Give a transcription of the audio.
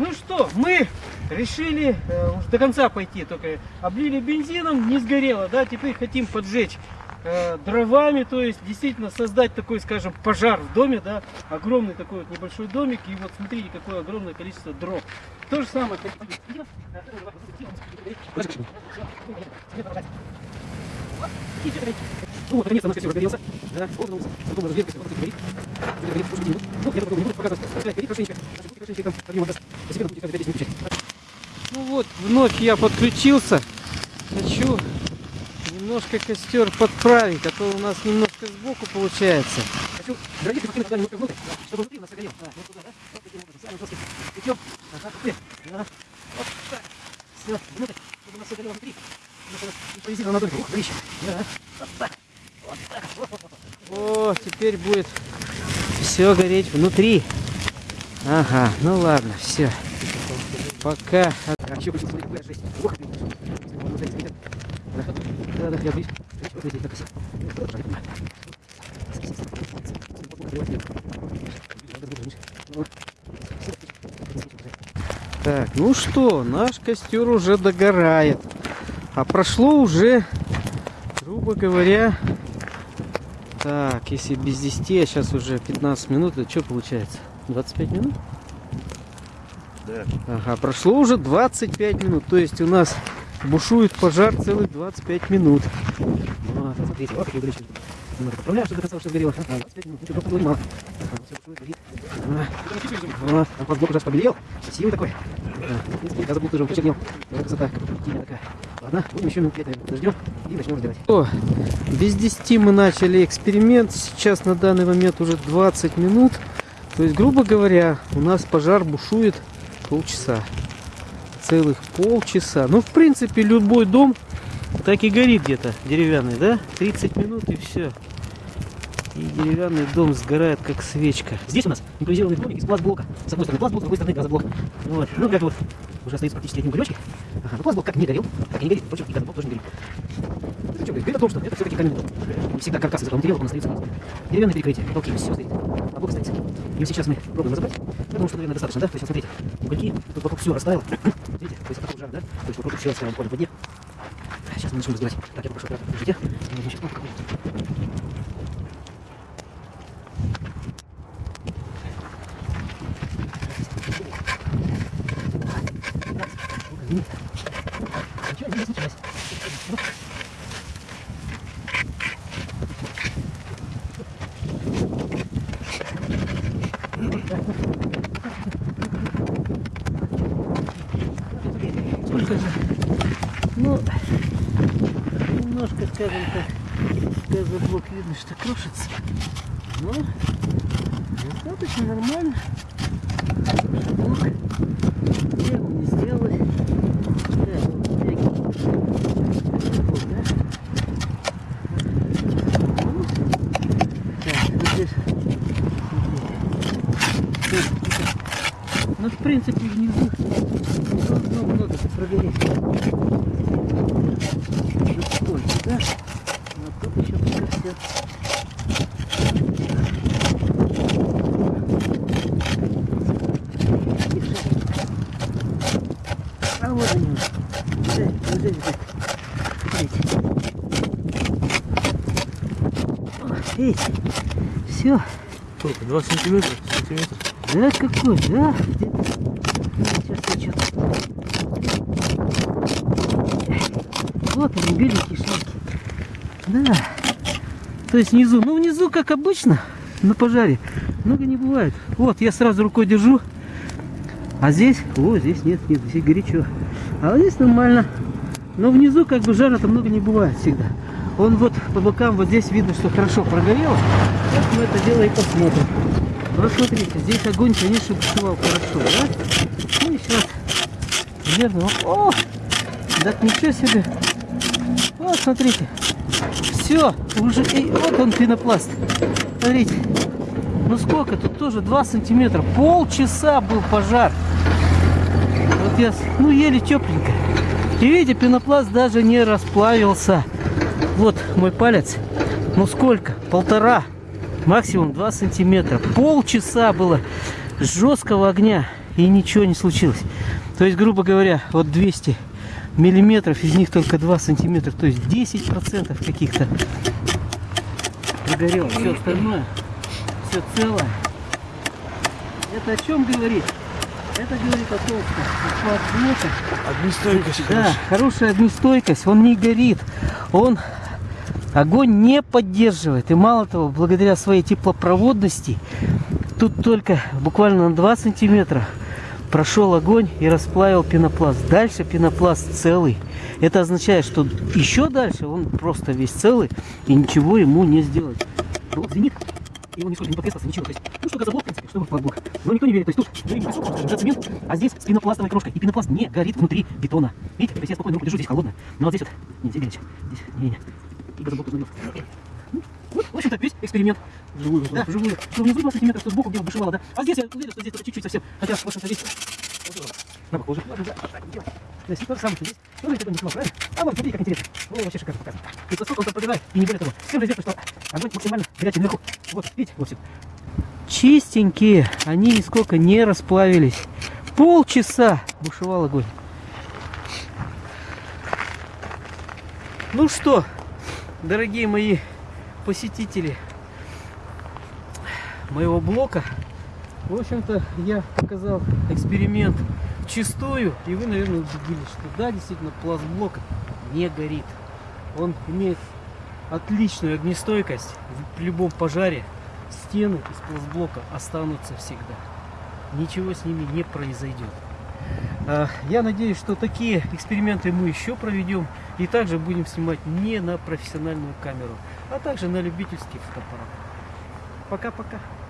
Ну что, мы решили э, до конца пойти, только облили бензином, не сгорело, да, теперь хотим поджечь э, дровами, то есть действительно создать такой, скажем, пожар в доме, да, огромный такой вот небольшой домик, и вот смотрите, какое огромное количество дров. То же самое. Ну вот, наконец-то наш костер разгорелся. Да, он, потом разогрелся, вот горит. Ну, я попробую, не буду показывать. Горит хорошенечко. Ну вот, вновь я подключился. Хочу немножко костер подправить, а то у нас немножко сбоку получается. Хочу гранит покинуть туда немножко внутрь, чтобы внутри у нас согрел. Да, вот туда, да? Вот таким образом, самым жестким путем. Ага, внутрь. Да. Вот так. Все, внутрь, чтобы у нас все горело внутри. Импровизировано на дольку. Ух, горище. Да. Вот так. Вот так. О, теперь будет все гореть внутри. Ага, ну ладно, все. Пока. А так ну что, наш костер уже догорает. А прошло уже, грубо говоря, так, если без 10, а сейчас уже 15 минут, это что получается? 25 минут? Да. Ага, прошло уже 25 минут, то есть у нас бушует пожар целых 25 минут. Вот, смотрите, вот. Немного поправляю, чтобы до конца все сгорело. Ага, 25 минут, ничего, просто мало. Ага, все бушует, горит. Ага. Там пластблок уже побелел, красивый такой. Да, в принципе, газоблок тоже почернел. Красота, тень такая. Ладно, будем еще минут 5 подождем и начнем разбирать. О, без 10 мы начали эксперимент. Сейчас на данный момент уже 20 минут. То есть, грубо говоря, у нас пожар бушует полчаса. Целых полчаса. Ну, в принципе, любой дом так и горит где-то деревянный, да? 30 минут и все. И деревянный дом сгорает как свечка. Здесь у нас импровизированный домик из пластблока. С одной стороны пластблок, с другой стороны газоблок. Вот. Ну, как вот, уже остается практически один уголечек. Ага, но пластблок как не горел, так и не горит. Впрочем, и газоблок тоже не горит. Это что говорит? О том, что это все-таки каменный дом. Не всегда каркас из этого материала, он остается у нас. Деревянное перекрытие, потолки, все стоит. А блок остается. И сейчас мы пробуем разобрать. Я думаю, что, наверное, достаточно, да? То есть, вот смотрите, угольки, тут вокруг все растаяло. Видите, то есть, жар, да? То есть, вокруг все растаяло буквально в воде. Сейчас мы начнем разбирать. Так, я попрошу аккуратно. Держите. Значит, кнопку какую-то. Ничего не случилось. Сколько же? Ну, скажем так, газоблок видно, что крошится. Но достаточно нормально. Не. Так, вот всякий. Вот, да? Ну, Ну, в принципе, внизу должно много прогореть. Уже сколько, да? А тут еще пока все. А вот они. Все, вот здесь так. Смотрите. О, Видите? Все. Сколько? 2 сантиметра? Сантиметр? Да какой, да? Сейчас я что-то. Вот они, беленькие. Да. То есть внизу, ну внизу, как обычно, на пожаре, много не бывает. Вот, я сразу рукой держу. А здесь, о, здесь нет, нет, здесь горячо. А вот здесь нормально. Но внизу как бы жара-то много не бывает всегда. Он вот по бокам, вот здесь видно, что хорошо прогорело. Сейчас мы это дело и посмотрим. Вот смотрите, здесь огонь, конечно, бушевал хорошо, да? Ну и сейчас, наверное, о, так ничего себе. Вот, смотрите, все, уже, и вот он пенопласт. Смотрите, ну сколько, тут тоже 2 сантиметра, полчаса был пожар. Вот я, ну еле тепленько. И видите, пенопласт даже не расплавился. Вот мой палец, ну сколько, полтора максимум 2 сантиметра. Полчаса было жесткого огня. и ничего не случилось. То есть, грубо говоря, вот 200 миллиметров, из них только 2 сантиметра, то есть 10 процентов каких-то прогорело. Все остальное, все целое. Это о чем говорит? Это говорит о том, что Огнестойкость да, хорошая. хорошая огнестойкость, он не горит, он огонь не поддерживает. И мало того, благодаря своей теплопроводности, тут только буквально на 2 сантиметра прошел огонь и расплавил пенопласт. Дальше пенопласт целый. Это означает, что еще дальше он просто весь целый и ничего ему не сделать. Блок звенит, и он нисколько не потрескался, ничего. То есть, ну что газоблок, в принципе, что будет блок. Но никто не верит. То есть тут говорим, высоко, скажем, уже цемент, а здесь с пенопластовой крошкой. И пенопласт не горит внутри бетона. Видите, то есть я спокойно руку держу, здесь холодно. Но вот здесь вот, не, здесь горячо. Здесь, не, не. И газоблок тут нагрелся. Ну, Вот, в общем-то, весь эксперимент. Живую Да, вживую. Что внизу 2 сантиметра, что сбоку где бушевало, да? А здесь я уверен, что здесь только чуть-чуть совсем. Хотя, в общем-то, здесь... На похоже. Ладно, да, так делай. То есть то же самое, что здесь. Тоже никто не снимал, правильно? А вот, смотри, как интересно. Ну, вообще шикарно показано. И насколько он там пробивает, и не более того. С тем же известно, что огонь максимально горячий наверху. Вот, видите, вот все. Чистенькие, они нисколько не расплавились. Полчаса бушевал огонь. Ну что, дорогие мои посетители моего блока, в общем-то, я показал эксперимент чистую, и вы, наверное, убедились, что да, действительно, пласт блока не горит. Он имеет отличную огнестойкость в любом пожаре. Стены из пластблока останутся всегда. Ничего с ними не произойдет. А, Я надеюсь, что такие эксперименты мы еще проведем и также будем снимать не на профессиональную камеру, а также на любительский фотоаппарат. Пока-пока.